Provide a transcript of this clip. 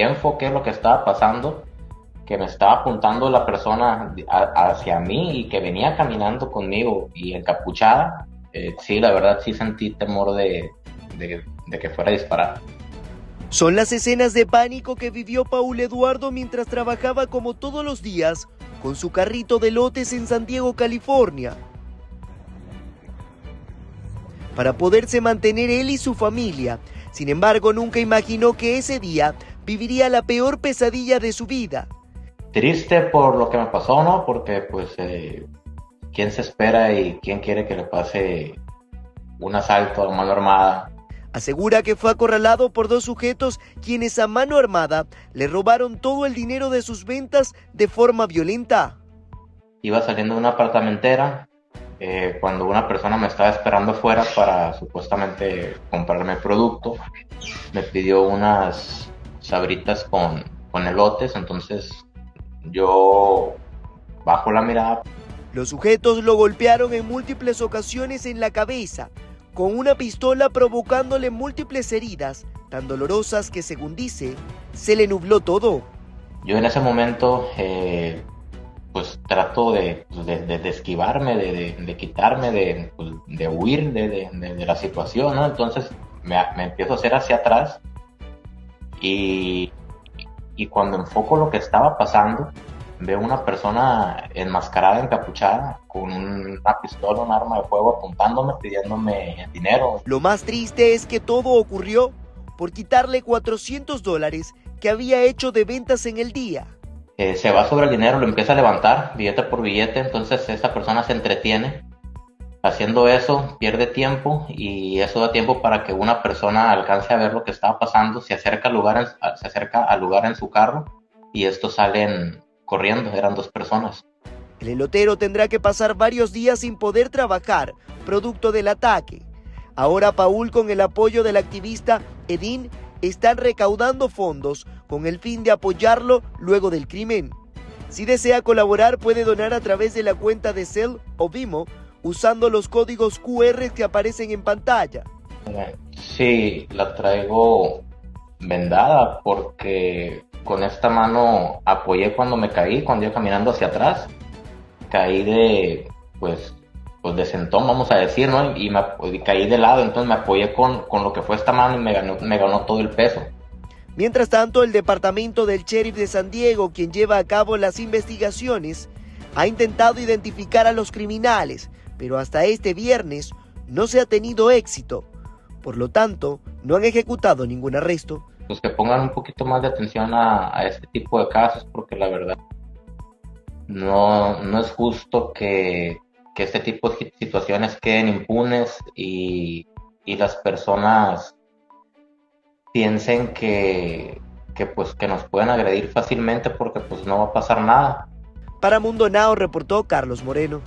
enfoqué lo que estaba pasando, que me estaba apuntando la persona hacia mí y que venía caminando conmigo y encapuchada, eh, sí, la verdad sí sentí temor de, de que fuera a disparar. Son las escenas de pánico que vivió Paul Eduardo mientras trabajaba como todos los días con su carrito de lotes en San Diego, California. Para poderse mantener él y su familia, sin embargo nunca imaginó que ese día viviría la peor pesadilla de su vida. Triste por lo que me pasó, ¿no? Porque pues, eh, ¿quién se espera y quién quiere que le pase un asalto a mano armada Asegura que fue acorralado por dos sujetos quienes a mano armada le robaron todo el dinero de sus ventas de forma violenta. Iba saliendo de una apartamentera eh, cuando una persona me estaba esperando fuera para supuestamente comprarme producto. Me pidió unas sabritas con, con elotes, entonces yo bajo la mirada. Los sujetos lo golpearon en múltiples ocasiones en la cabeza, con una pistola provocándole múltiples heridas tan dolorosas que según dice, se le nubló todo. Yo en ese momento eh, pues trato de, pues, de, esquivarme, de, quitarme, pues, de, huir de, la situación, ¿no? Entonces me, me, empiezo a hacer hacia atrás y, y cuando enfoco lo que estaba pasando, veo una persona enmascarada, encapuchada, con una pistola, un arma de fuego apuntándome, pidiéndome dinero. Lo más triste es que todo ocurrió por quitarle 400 dólares que había hecho de ventas en el día. Eh, se va sobre el dinero, lo empieza a levantar, billete por billete, entonces esta persona se entretiene. Haciendo eso, pierde tiempo y eso da tiempo para que una persona alcance a ver lo que estaba pasando, se acerca al lugar, se acerca al lugar en su carro y estos salen corriendo, eran dos personas. El elotero tendrá que pasar varios días sin poder trabajar, producto del ataque. Ahora Paul, con el apoyo del activista Edín, están recaudando fondos con el fin de apoyarlo luego del crimen. Si desea colaborar, puede donar a través de la cuenta de Cell o Vimo usando los códigos QR que aparecen en pantalla. Sí, la traigo vendada porque con esta mano apoyé cuando me caí, cuando iba caminando hacia atrás. Caí de, pues, pues de sentón, vamos a decir, ¿no? Y, me, caí de lado, entonces me apoyé con, con lo que fue esta mano y me ganó, me ganó todo el peso. Mientras tanto, el departamento del sheriff de San Diego, quien lleva a cabo las investigaciones, ha intentado identificar a los criminales, pero hasta este viernes no se ha tenido éxito. Por lo tanto, no han ejecutado ningún arresto pues que pongan un poquito más de atención a, este tipo de casos, porque la verdad no, no es justo que, este tipo de situaciones queden impunes y, las personas piensen que, que, pues que nos pueden agredir fácilmente porque pues no va a pasar nada. Para Mundo Now reportó Carlos Moreno.